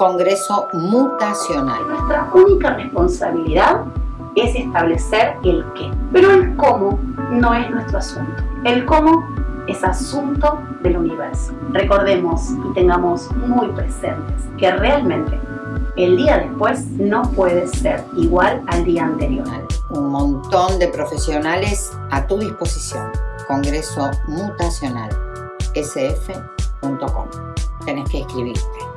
Congreso Mutacional. Nuestra única responsabilidad es establecer el qué, pero el cómo no es nuestro asunto. El cómo es asunto del universo. Recordemos y tengamos muy presentes que realmente el día después no puede ser igual al día anterior. Un montón de profesionales a tu disposición. Congreso Mutacional, sf.com. Tenés que escribirte.